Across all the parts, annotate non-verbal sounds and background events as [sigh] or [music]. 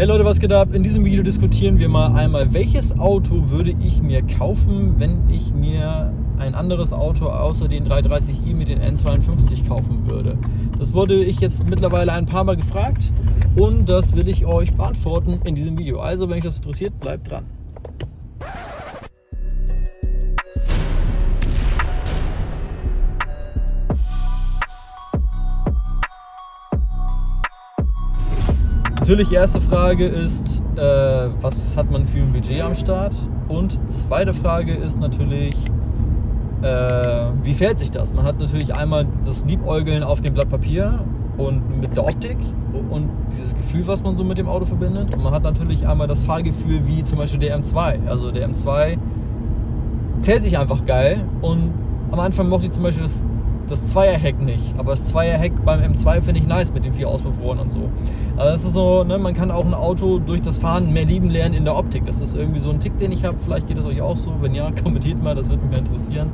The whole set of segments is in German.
Hey Leute, was geht ab? In diesem Video diskutieren wir mal einmal, welches Auto würde ich mir kaufen, wenn ich mir ein anderes Auto außer den 330i mit den N52 kaufen würde. Das wurde ich jetzt mittlerweile ein paar Mal gefragt und das will ich euch beantworten in diesem Video. Also, wenn euch das interessiert, bleibt dran. Natürlich, erste Frage ist, äh, was hat man für ein Budget am Start? Und zweite Frage ist natürlich, äh, wie fährt sich das? Man hat natürlich einmal das Liebäugeln auf dem Blatt Papier und mit der Optik und dieses Gefühl, was man so mit dem Auto verbindet. Und man hat natürlich einmal das Fahrgefühl wie zum Beispiel der M2. Also der M2 fährt sich einfach geil und am Anfang mochte ich zum Beispiel das das Zweierheck nicht. Aber das Zweierheck beim M2 finde ich nice mit den vier Auspuffrohren und so. Also das ist so, ne, man kann auch ein Auto durch das Fahren mehr lieben lernen in der Optik. Das ist irgendwie so ein Tick, den ich habe. Vielleicht geht es euch auch so. Wenn ja, [laughs] kommentiert mal, das würde mich interessieren.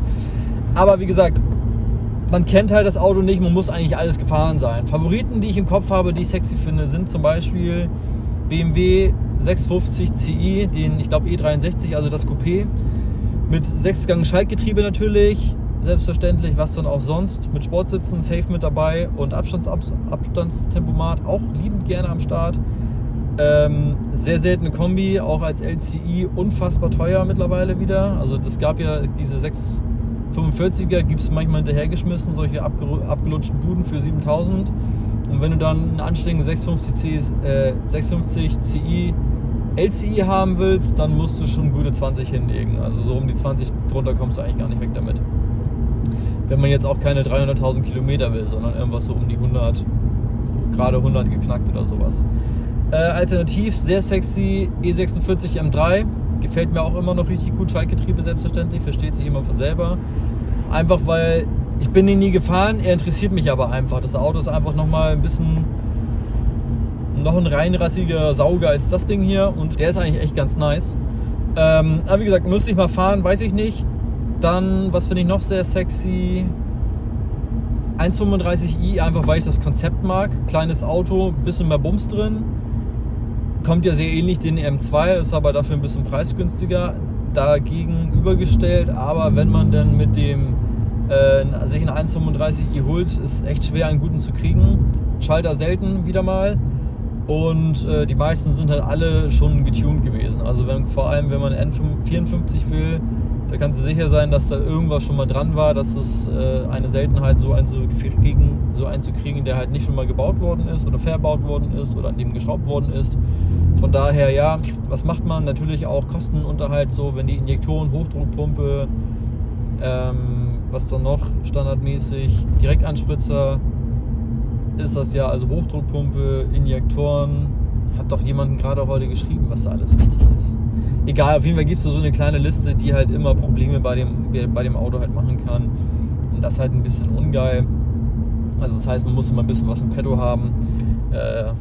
Aber wie gesagt, man kennt halt das Auto nicht, man muss eigentlich alles gefahren sein. Favoriten, die ich im Kopf habe, die ich sexy finde, sind zum Beispiel BMW 650 Ci, den ich glaube E63, also das Coupé, mit 6-Gang Schaltgetriebe natürlich, selbstverständlich, was dann auch sonst. Mit Sportsitzen safe mit dabei und Abstands Abstandstempomat auch liebend gerne am Start. Ähm, sehr seltene Kombi, auch als LCI unfassbar teuer mittlerweile wieder. Also es gab ja diese 645er, gibt es manchmal hinterhergeschmissen, solche abgelutschten Buden für 7000. Und wenn du dann einen anständigen 650, äh, 650 CI LCI haben willst, dann musst du schon gute 20 hinlegen. Also so um die 20 drunter kommst du eigentlich gar nicht weg damit wenn man jetzt auch keine 300.000 Kilometer will, sondern irgendwas so um die 100, gerade 100 geknackt oder sowas. Äh, alternativ sehr sexy E46 M3, gefällt mir auch immer noch richtig gut, Schaltgetriebe selbstverständlich, versteht sich immer von selber. Einfach weil ich bin ihn nie gefahren, er interessiert mich aber einfach. Das Auto ist einfach nochmal ein bisschen noch ein reinrassiger Sauger als das Ding hier und der ist eigentlich echt ganz nice. Ähm, aber wie gesagt, müsste ich mal fahren, weiß ich nicht. Dann, was finde ich noch sehr sexy? 1,35i, einfach weil ich das Konzept mag. Kleines Auto, bisschen mehr Bums drin. Kommt ja sehr ähnlich den M2, ist aber dafür ein bisschen preisgünstiger. Dagegen übergestellt, aber wenn man dann mit dem äh, sich ein 1,35i holt, ist echt schwer einen guten zu kriegen. Schalter selten wieder mal. Und äh, die meisten sind halt alle schon getuned gewesen. Also wenn, vor allem, wenn man N54 will, da kannst du sicher sein, dass da irgendwas schon mal dran war, dass es äh, eine Seltenheit so einzukriegen, so einzukriegen, der halt nicht schon mal gebaut worden ist oder verbaut worden ist oder an dem geschraubt worden ist. Von daher, ja, was macht man? Natürlich auch Kostenunterhalt, so wenn die Injektoren, Hochdruckpumpe, ähm, was dann noch standardmäßig, Direktanspritzer ist das ja, also Hochdruckpumpe, Injektoren, hat doch jemanden gerade heute geschrieben, was da alles wichtig ist egal, auf jeden Fall gibt es so eine kleine Liste, die halt immer Probleme bei dem, bei dem Auto halt machen kann. Und das ist halt ein bisschen ungeil. Also das heißt, man muss immer ein bisschen was im Petto haben. Äh,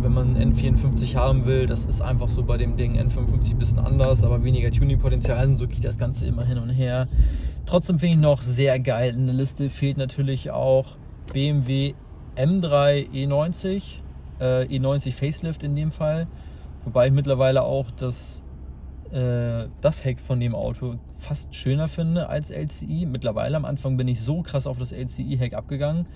wenn man N54 haben will, das ist einfach so bei dem Ding N55 ein bisschen anders, aber weniger Tuning-Potenzial und so geht das Ganze immer hin und her. Trotzdem finde ich noch sehr geil. In der Liste fehlt natürlich auch BMW M3 E90, äh, E90 Facelift in dem Fall. Wobei ich mittlerweile auch das äh, das Heck von dem Auto fast schöner finde als LCI. Mittlerweile am Anfang bin ich so krass auf das LCI-Heck abgegangen.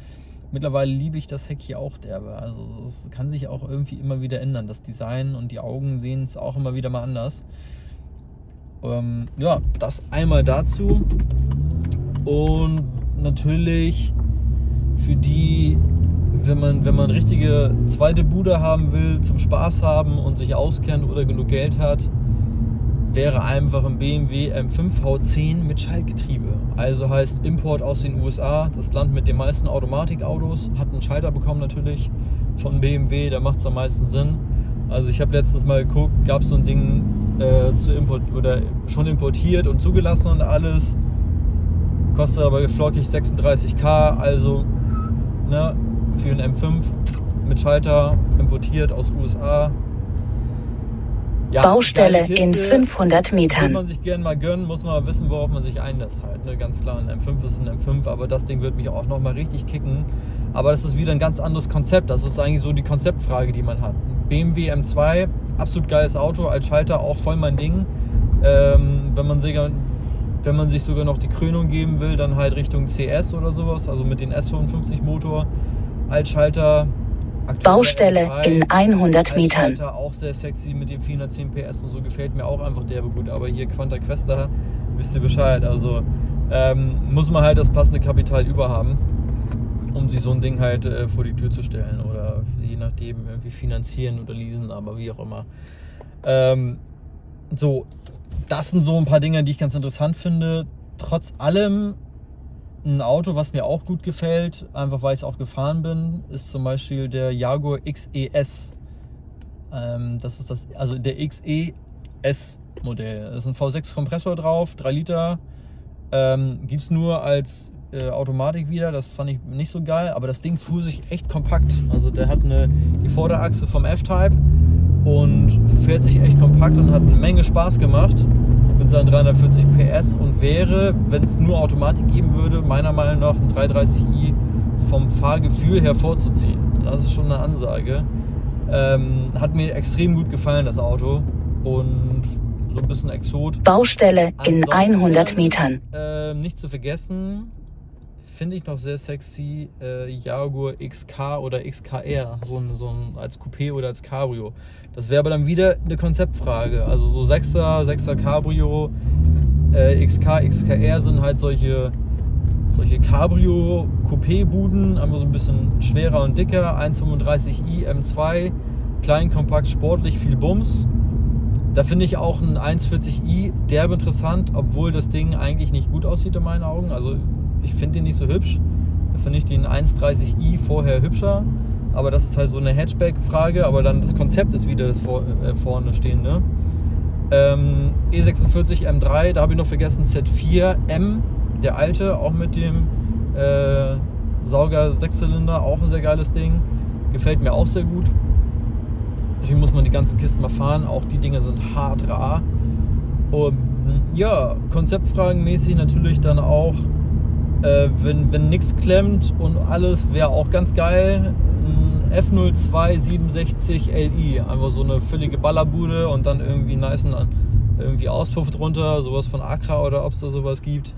Mittlerweile liebe ich das Heck hier auch derbe. Also es kann sich auch irgendwie immer wieder ändern. Das Design und die Augen sehen es auch immer wieder mal anders. Ähm, ja, das einmal dazu. Und natürlich für die, wenn man, wenn man richtige zweite Bude haben will, zum Spaß haben und sich auskennt oder genug Geld hat, wäre einfach ein BMW M5 V10 mit Schaltgetriebe. Also heißt Import aus den USA, das Land mit den meisten Automatikautos, hat einen Schalter bekommen natürlich von BMW, da macht es am meisten Sinn. Also ich habe letztens mal geguckt, gab es so ein Ding äh, zu import oder schon importiert und zugelassen und alles. Kostet aber geflockig 36k, also ne, für einen M5 mit Schalter importiert aus USA ja, Baustelle in 500 Metern. Will man sich gerne mal gönnen, muss man wissen, worauf man sich einlässt halt. Ne? Ganz klar, ein M5 ist ein M5, aber das Ding wird mich auch nochmal richtig kicken. Aber das ist wieder ein ganz anderes Konzept. Das ist eigentlich so die Konzeptfrage, die man hat. BMW M2, absolut geiles Auto, als Schalter auch voll mein Ding. Ähm, wenn, man sich, wenn man sich sogar noch die Krönung geben will, dann halt Richtung CS oder sowas, also mit dem S55 Motor. Als Schalter Baustelle in 100 Metern. Auch sehr sexy mit dem 410 PS und so gefällt mir auch einfach derbe gut. Aber hier Quanta Questa, wisst ihr Bescheid. Also ähm, muss man halt das passende Kapital überhaben, um sich so ein Ding halt äh, vor die Tür zu stellen oder je nachdem irgendwie finanzieren oder leasen, aber wie auch immer. Ähm, so, das sind so ein paar Dinge, die ich ganz interessant finde. Trotz allem ein Auto, was mir auch gut gefällt, einfach weil ich es auch gefahren bin, ist zum Beispiel der Jaguar XES. Ähm, das ist das, also der XES Modell. Da ist ein V6 Kompressor drauf, 3 Liter. Ähm, Gibt es nur als äh, Automatik wieder, das fand ich nicht so geil, aber das Ding fuhr sich echt kompakt. Also der hat eine, die Vorderachse vom F-Type und fährt sich echt kompakt und hat eine Menge Spaß gemacht mit seinen 340 PS und wäre, wenn es nur Automatik geben würde, meiner Meinung nach ein 330i vom Fahrgefühl hervorzuziehen. Das ist schon eine Ansage. Ähm, hat mir extrem gut gefallen, das Auto. Und so ein bisschen Exot. Baustelle in Ansonsten, 100 Metern. Äh, nicht zu vergessen, finde ich noch sehr sexy äh, Jaguar XK oder XKR, so ein, so ein als Coupé oder als Cabrio. Das wäre aber dann wieder eine Konzeptfrage. Also so 6er, 6er Cabrio, äh, XK, XKR sind halt solche, solche Cabrio-Coupé-Buden, einfach so ein bisschen schwerer und dicker. 1,35i M2, klein, kompakt, sportlich, viel Bums. Da finde ich auch ein 1,40i derbe interessant, obwohl das Ding eigentlich nicht gut aussieht in meinen Augen. Also ich finde den nicht so hübsch. Da finde ich den 1.30i vorher hübscher. Aber das ist halt so eine Hatchback-Frage. Aber dann das Konzept ist wieder das vor, äh, vorne stehende. Ähm, E46 M3, da habe ich noch vergessen Z4 M, der alte, auch mit dem äh, Sauger Sechszylinder, auch ein sehr geiles Ding. Gefällt mir auch sehr gut. Natürlich muss man die ganzen Kisten mal fahren. Auch die Dinger sind hart rar. Und ja, konzeptfragenmäßig natürlich dann auch äh, wenn wenn nichts klemmt und alles wäre auch ganz geil. Ein F02 67 Li, einfach so eine völlige Ballerbude und dann irgendwie nice irgendwie Auspuff drunter, sowas von Accra oder ob es da sowas gibt.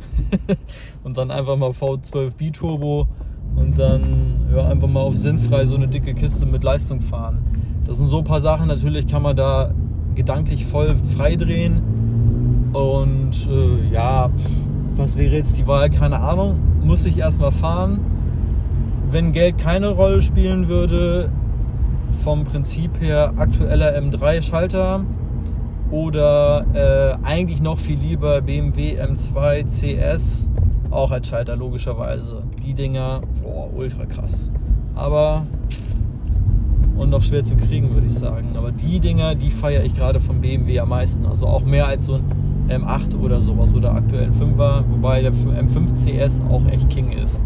[laughs] und dann einfach mal V12 Biturbo und dann ja, einfach mal auf sinnfrei so eine dicke Kiste mit Leistung fahren. Das sind so ein paar Sachen, natürlich kann man da gedanklich voll frei drehen und äh, ja, pff, wäre jetzt die Wahl? Keine Ahnung. Muss ich erstmal fahren. Wenn Geld keine Rolle spielen würde, vom Prinzip her aktueller M3-Schalter oder äh, eigentlich noch viel lieber BMW M2 CS, auch als Schalter logischerweise. Die Dinger, boah, ultra krass. Aber und noch schwer zu kriegen, würde ich sagen. Aber die Dinger, die feiere ich gerade vom BMW am meisten. Also auch mehr als so ein M8 oder sowas oder aktuell ein 5er, wobei der M5 CS auch echt King ist.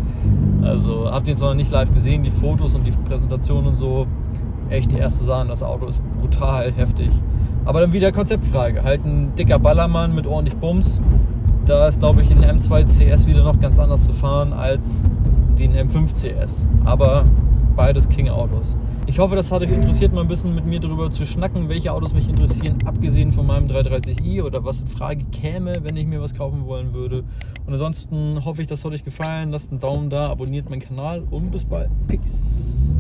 Also habt ihr jetzt noch nicht live gesehen, die Fotos und die Präsentation und so. Echt die erste Sahne, das Auto ist brutal heftig. Aber dann wieder Konzeptfrage. Halt ein dicker Ballermann mit ordentlich Bums. Da ist, glaube ich, in M2 CS wieder noch ganz anders zu fahren als den M5 CS. Aber beides King-Autos. Ich hoffe, das hat euch interessiert, mal ein bisschen mit mir darüber zu schnacken, welche Autos mich interessieren, abgesehen von meinem 330i oder was in Frage käme, wenn ich mir was kaufen wollen würde. Und ansonsten hoffe ich, das hat euch gefallen. Lasst einen Daumen da, abonniert meinen Kanal und bis bald. Peace.